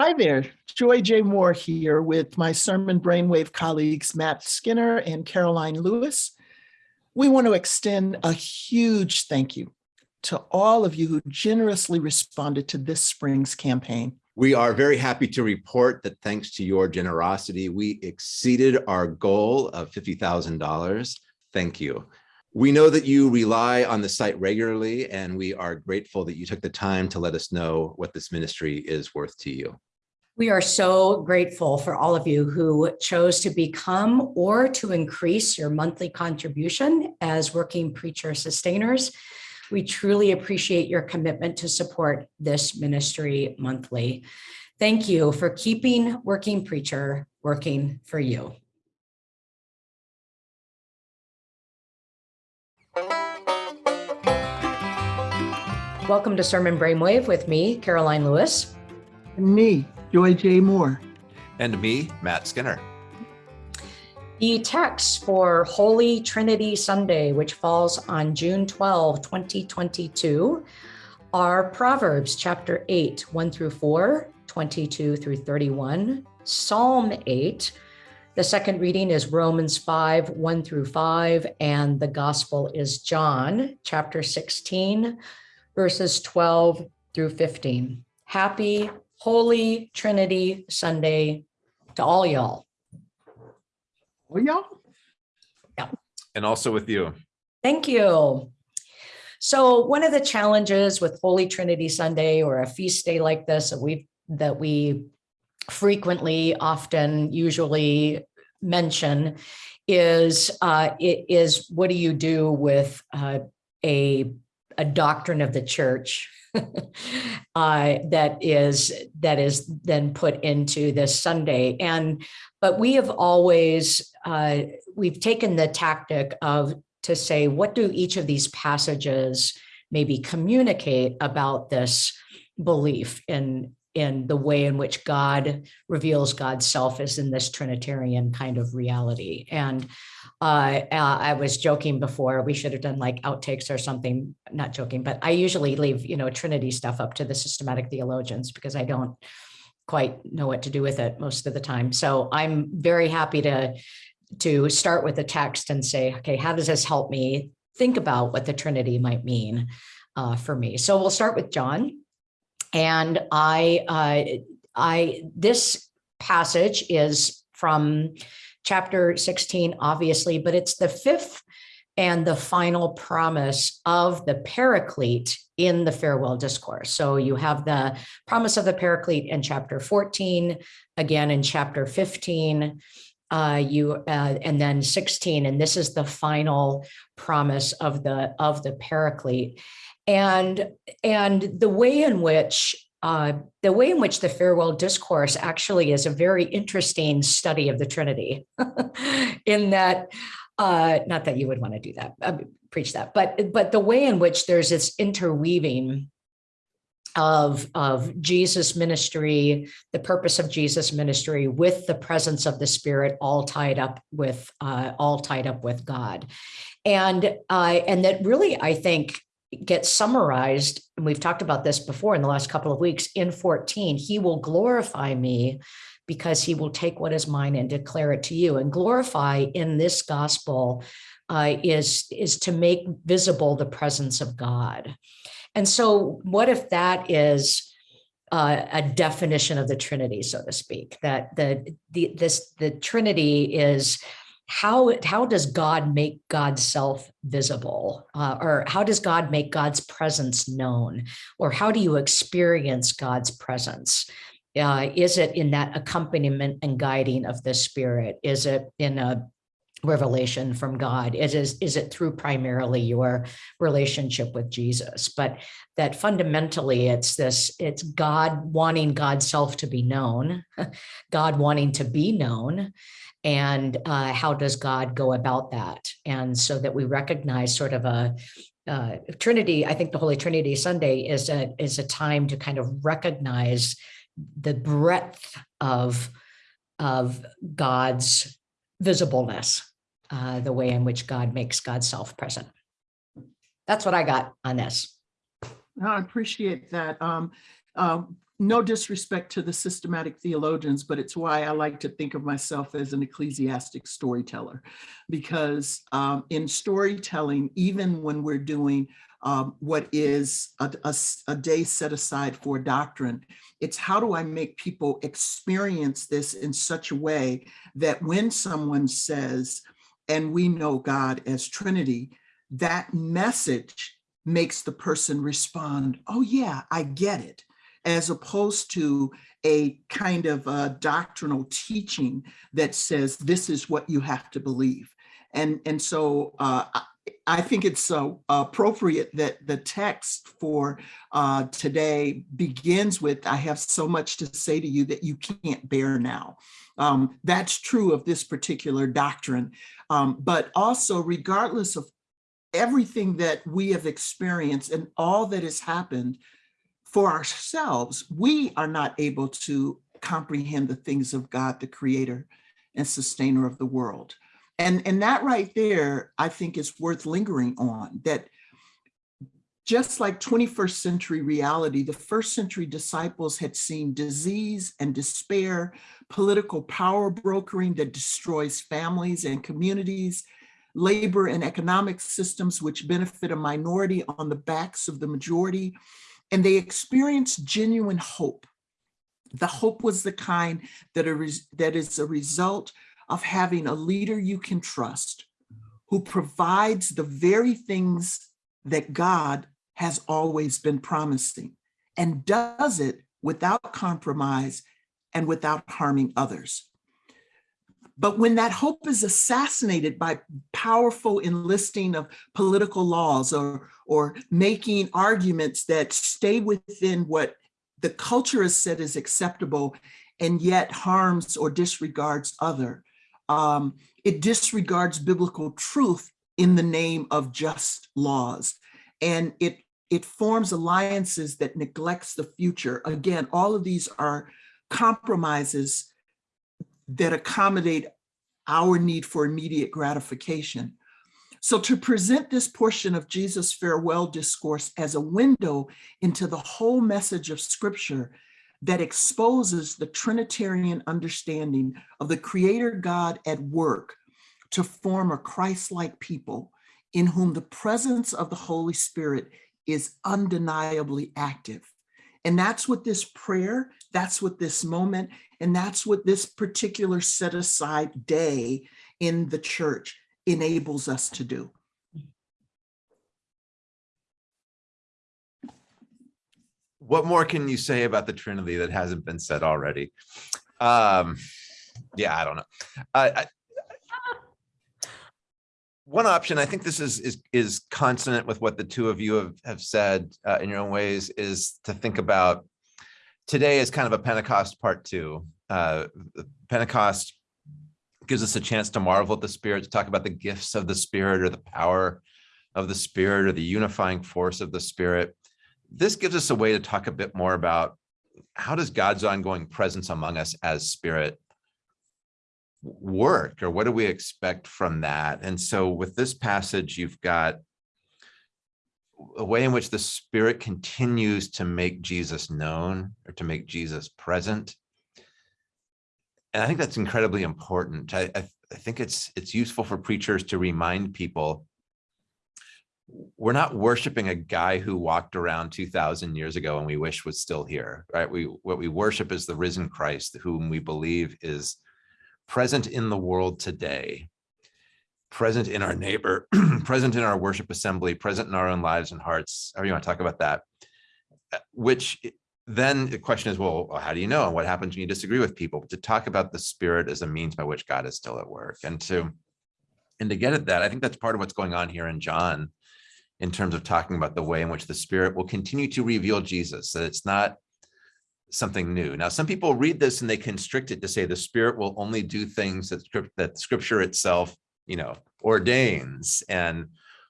Hi there, Joy J. Moore here with my Sermon Brainwave colleagues Matt Skinner and Karoline Lewis. We want to extend a huge thank you to all of you who generously responded to this spring's campaign. We are very happy to report that thanks to your generosity, we exceeded our goal of $50,000. Thank you. We know that you rely on the site regularly, and we are grateful that you took the time to let us know what this ministry is worth to you. We are so grateful for all of you who chose to become or to increase your monthly contribution as working preacher sustainers. We truly appreciate your commitment to support this ministry monthly. Thank you for keeping Working Preacher working for you. Welcome to Sermon Brainwave with me, Karoline Lewis. And me, Joy J. Moore. And me, Matt Skinner. The text for Holy Trinity Sunday, which falls on June 12, 2022, are Proverbs chapter 8, 1 through 4, 22 through 31, Psalm 8. The second reading is Romans 5, 1 through 5, and the gospel is John chapter 16, verses 12 through 15. Happy Holy Trinity Sunday to all y'all. Well, y'all. Yeah. And also with you. Thank you. So one of the challenges with Holy Trinity Sunday or a feast day like this that we that we frequently, often, usually mention is uh, it is what do you do with uh, a a doctrine of the church uh, that is that is then put into this Sunday. And but we have always uh, we've taken the tactic of to say what do each of these passages maybe communicate about this belief in in the way in which God reveals God's self is in this Trinitarian kind of reality. And uh, I was joking before, we should have done like outtakes or something, not joking, but I usually leave, you know, Trinity stuff up to the systematic theologians because I don't quite know what to do with it most of the time. So I'm very happy to, to start with the text and say, okay, how does this help me think about what the Trinity might mean uh, for me? So we'll start with John. And I, uh, I, this passage is from chapter 16, obviously, but it's the fifth and the final promise of the paraclete in the farewell discourse. So you have the promise of the paraclete in chapter 14, again in chapter 15, uh, you uh, and then 16, and this is the final promise of the of the paraclete. And, and the way in which uh, the way in which the farewell discourse actually is a very interesting study of the Trinity in that, uh, not that you would want to do that, uh, preach that, but, but the way in which there's this interweaving of, of Jesus ministry, the purpose of Jesus ministry with the presence of the spirit all tied up with, uh, all tied up with God. And, uh, and that really, I think, gets summarized, and we've talked about this before in the last couple of weeks, in 14, he will glorify me because he will take what is mine and declare it to you. And glorify in this gospel uh, is, is to make visible the presence of God. And so what if that is uh, a definition of the Trinity, so to speak, that the, the, this, the Trinity is how how does God make God's self visible, uh, or how does God make God's presence known, or how do you experience God's presence? Uh, is it in that accompaniment and guiding of the Spirit? Is it in a revelation from God? Is, is, is it through primarily your relationship with Jesus? But that fundamentally it's this, it's God wanting God's self to be known, God wanting to be known, and uh, how does God go about that? And so that we recognize sort of a uh, Trinity, I think the Holy Trinity Sunday is a, is a time to kind of recognize the breadth of, of God's visibleness, uh, the way in which God makes God's self present. That's what I got on this. I appreciate that. Um, uh, no disrespect to the systematic theologians, but it's why I like to think of myself as an ecclesiastic storyteller. Because um, in storytelling, even when we're doing um, what is a, a, a day set aside for doctrine, it's how do I make people experience this in such a way that when someone says, and we know God as Trinity, that message makes the person respond, oh yeah, I get it as opposed to a kind of a doctrinal teaching that says this is what you have to believe. And, and so uh, I think it's so appropriate that the text for uh, today begins with, I have so much to say to you that you can't bear now. Um, that's true of this particular doctrine, um, but also regardless of everything that we have experienced and all that has happened for ourselves, we are not able to comprehend the things of God, the creator and sustainer of the world. And, and that right there, I think is worth lingering on, that just like 21st century reality, the first century disciples had seen disease and despair, political power brokering that destroys families and communities, labor and economic systems which benefit a minority on the backs of the majority, and they experienced genuine hope. The hope was the kind that, that is a result of having a leader you can trust who provides the very things that God has always been promising and does it without compromise and without harming others. But when that hope is assassinated by powerful enlisting of political laws or, or making arguments that stay within what the culture has said is acceptable and yet harms or disregards other, um, it disregards biblical truth in the name of just laws. And it, it forms alliances that neglects the future. Again, all of these are compromises that accommodate our need for immediate gratification. So to present this portion of Jesus' farewell discourse as a window into the whole message of scripture that exposes the Trinitarian understanding of the creator God at work to form a Christ-like people in whom the presence of the Holy Spirit is undeniably active. And that's what this prayer, that's what this moment, and that's what this particular set aside day in the church enables us to do. What more can you say about the Trinity that hasn't been said already? Um, yeah, I don't know. I, one option, I think this is is is consonant with what the two of you have, have said uh, in your own ways, is to think about today is kind of a Pentecost part two. Uh, Pentecost gives us a chance to marvel at the Spirit, to talk about the gifts of the Spirit or the power of the Spirit or the unifying force of the Spirit. This gives us a way to talk a bit more about how does God's ongoing presence among us as Spirit work or what do we expect from that? And so with this passage, you've got a way in which the spirit continues to make Jesus known or to make Jesus present. And I think that's incredibly important. I, I, I think it's it's useful for preachers to remind people we're not worshiping a guy who walked around 2000 years ago and we wish was still here, right? We what we worship is the risen Christ whom we believe is present in the world today present in our neighbor, present in our worship assembly, present in our own lives and hearts, however you want to talk about that, uh, which then the question is, well, how do you know? And what happens when you disagree with people? To talk about the spirit as a means by which God is still at work. And to, and to get at that, I think that's part of what's going on here in John in terms of talking about the way in which the spirit will continue to reveal Jesus, that it's not something new. Now, some people read this and they constrict it to say the spirit will only do things that, that scripture itself you know, ordains and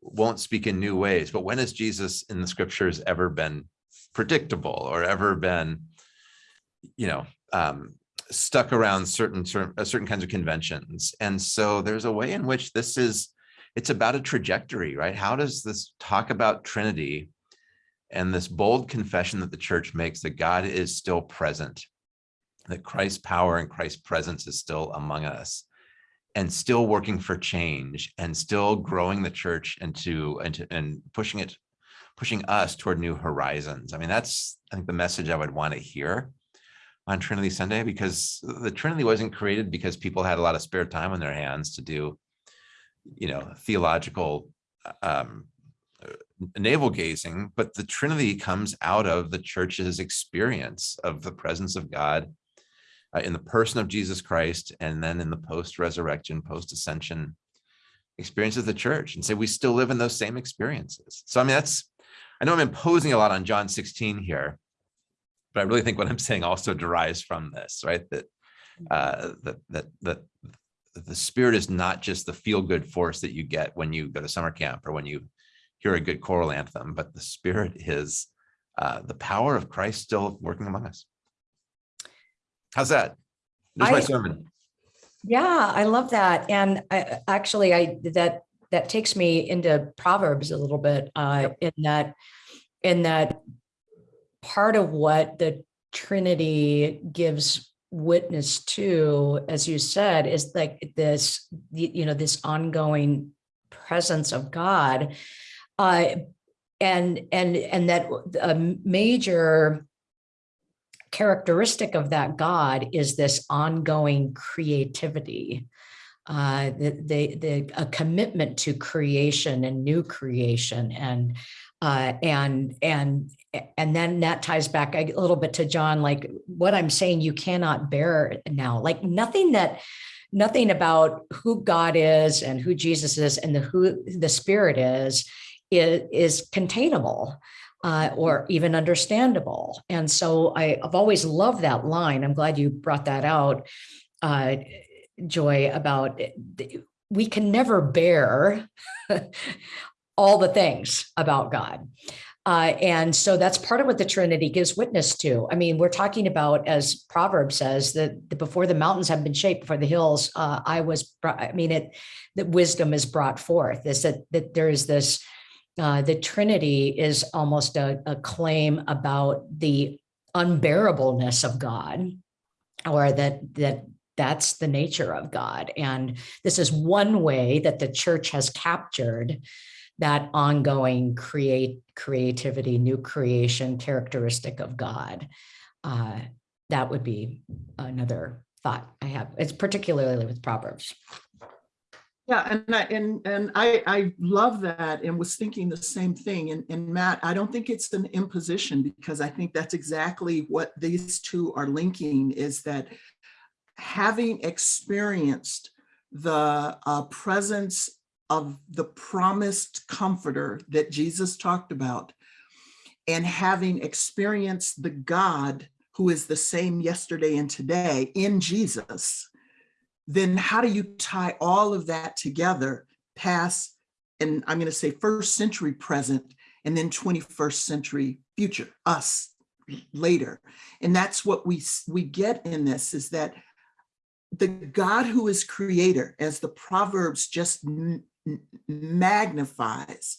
won't speak in new ways. But when has Jesus in the scriptures ever been predictable or ever been, you know, um, stuck around certain, certain, uh, certain kinds of conventions? And so there's a way in which this is, it's about a trajectory, right? How does this talk about Trinity and this bold confession that the church makes that God is still present, that Christ's power and Christ's presence is still among us and still working for change and still growing the church into, to and pushing it, pushing us toward new horizons. I mean, that's, I think the message I would want to hear on Trinity Sunday, because the Trinity wasn't created because people had a lot of spare time on their hands to do, you know, theological um, navel gazing, but the Trinity comes out of the church's experience of the presence of God uh, in the person of Jesus Christ, and then in the post-resurrection, post-ascension experience of the church. And say we still live in those same experiences. So I mean, that's, I know I'm imposing a lot on John 16 here, but I really think what I'm saying also derives from this, right? That uh, that that that the spirit is not just the feel-good force that you get when you go to summer camp or when you hear a good choral anthem, but the spirit is uh, the power of Christ still working among us. How's that? There's my sermon. Yeah, I love that. And I, actually, I, that, that takes me into Proverbs a little bit, uh, in that, in that part of what the Trinity gives witness to, as you said, is like this, you know, this ongoing presence of God. Uh, and, and, and that a major characteristic of that God is this ongoing creativity, uh, the, the, the, a commitment to creation and new creation and, uh, and, and, and then that ties back a little bit to John, like what I'm saying, you cannot bear now, like nothing that, nothing about who God is and who Jesus is and the, who the spirit is, is, is containable uh, or even understandable. And so I, I've always loved that line. I'm glad you brought that out, uh, Joy, about we can never bear all the things about God. Uh, and so that's part of what the Trinity gives witness to. I mean, we're talking about, as Proverbs says, that the- before the mountains have been shaped, before the hills, uh, I was, brought- I mean, it, that wisdom is brought forth, is that, that there is this, uh, the Trinity is almost a, a claim about the unbearableness of God, or that that that's the nature of God. And this is one way that the church has captured that ongoing create creativity, new creation characteristic of God. Uh, that would be another thought I have. It's particularly with Proverbs. Yeah, and I, and, and I, I love that and was thinking the same thing. And, and Matt, I don't think it's an imposition because I think that's exactly what these two are linking is that having experienced the uh, presence of the promised comforter that Jesus talked about and having experienced the God who is the same yesterday and today in Jesus, then how do you tie all of that together past, and I'm going to say first century present, and then 21st century future, us later. And that's what we, we get in this is that the God who is creator, as the Proverbs just magnifies,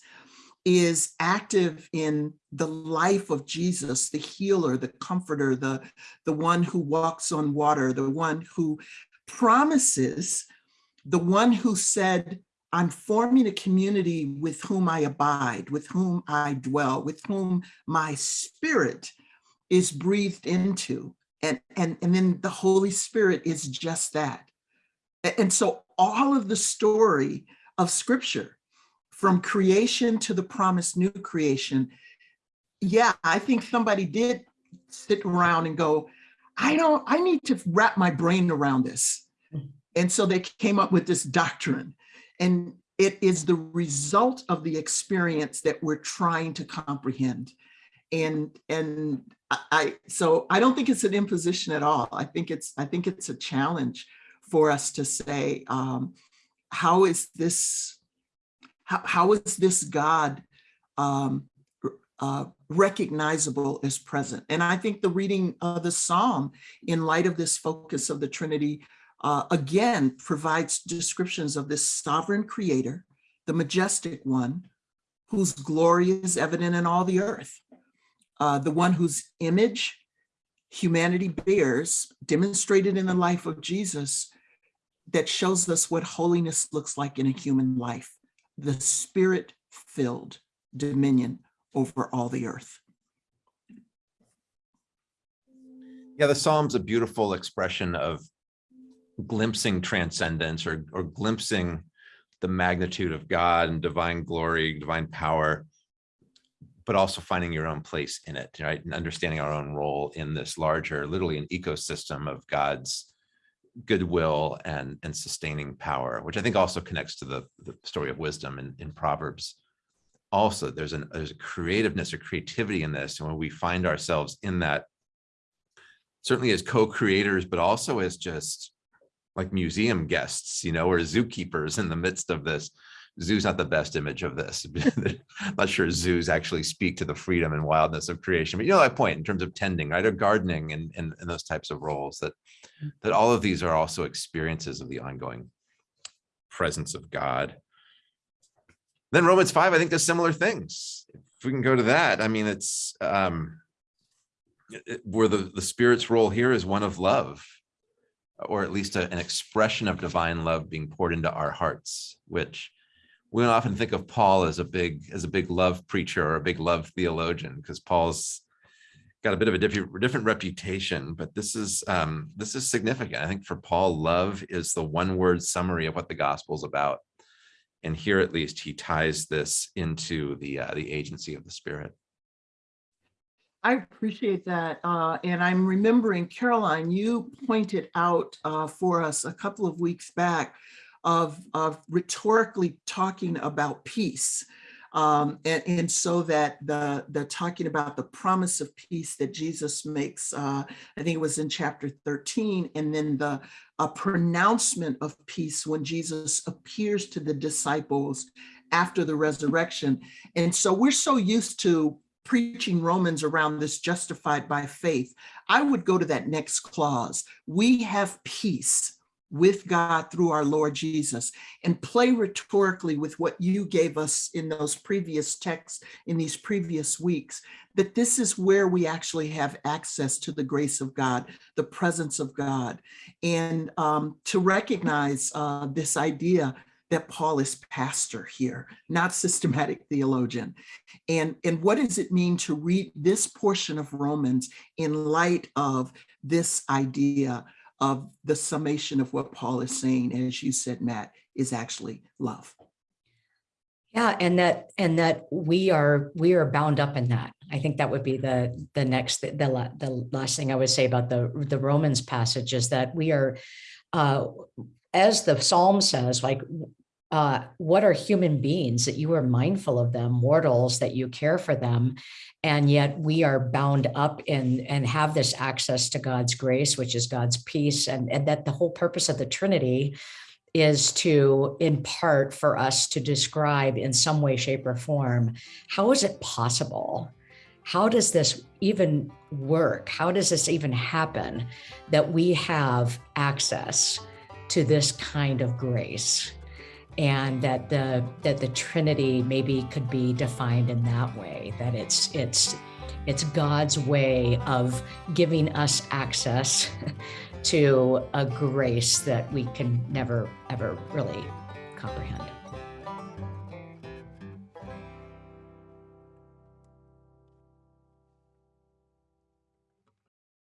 is active in the life of Jesus, the healer, the comforter, the, the one who walks on water, the one who promises, the one who said, I'm forming a community with whom I abide, with whom I dwell, with whom my spirit is breathed into. And, and, and then the Holy Spirit is just that. And so all of the story of scripture, from creation to the promised new creation, yeah, I think somebody did sit around and go, I don't, I need to wrap my brain around this. And so they came up with this doctrine. And it is the result of the experience that we're trying to comprehend. And and I, so I don't think it's an imposition at all. I think it's I think it's a challenge for us to say, um, how is this, how, how is this God um, uh, recognizable as present. And I think the reading of the Psalm in light of this focus of the Trinity, uh, again, provides descriptions of this sovereign creator, the majestic one, whose glory is evident in all the earth, uh, the one whose image humanity bears, demonstrated in the life of Jesus, that shows us what holiness looks like in a human life, the spirit-filled dominion over all the earth. Yeah, the Psalm's a beautiful expression of glimpsing transcendence or, or glimpsing the magnitude of God and divine glory, divine power, but also finding your own place in it, right? And understanding our own role in this larger, literally an ecosystem of God's goodwill and, and sustaining power, which I think also connects to the, the story of wisdom in, in Proverbs. Also, there's an there's a creativeness or creativity in this, and when we find ourselves in that certainly as co-creators, but also as just like museum guests, you know, or zookeepers in the midst of this. Zoo's not the best image of this. I'm not sure zoos actually speak to the freedom and wildness of creation, but you know my point in terms of tending, right, or gardening and, and, and those types of roles that that all of these are also experiences of the ongoing presence of God. Then Romans 5, I think does similar things. If we can go to that, I mean, it's um, where the, the spirit's role here is one of love, or at least a- an expression of divine love being poured into our hearts, which we often think of Paul as a big as a big love preacher or a big love theologian, because Paul's got a bit of a different different reputation, but this is um, this is significant. I think for Paul, love is the one word summary of what the gospel is about. And here, at least, he ties this into the uh, the agency of the Spirit. I appreciate that. Uh, and I'm remembering, Karoline, you pointed out uh, for us a couple of weeks back of, of rhetorically talking about peace. Um, and, and so that the, the talking about the promise of peace that Jesus makes, uh, I think it was in chapter 13, and then the a pronouncement of peace when Jesus appears to the disciples after the resurrection. And so we're so used to preaching Romans around this justified by faith, I would go to that next clause. We have peace with God through our Lord Jesus and play rhetorically with what you gave us in those previous texts in these previous weeks, that this is where we actually have access to the grace of God, the presence of God, and um, to recognize uh, this idea that Paul is pastor here, not systematic theologian. And, and what does it mean to read this portion of Romans in light of this idea of the summation of what Paul is saying, as you said, Matt, is actually love. Yeah, and that and that we are we are bound up in that. I think that would be the the next the the, the last thing I would say about the the Romans passage is that we are uh as the psalm says like uh, what are human beings that you are mindful of them, mortals that you care for them, and yet we are bound up in and have this access to God's grace, which is God's peace, and, and that the whole purpose of the Trinity is to, in part, for us to describe in some way, shape, or form, how is it possible? How does this even work? How does this even happen that we have access to this kind of grace? And that the that the trinity maybe could be defined in that way that it's it's it's god's way of giving us access to a grace that we can never ever really comprehend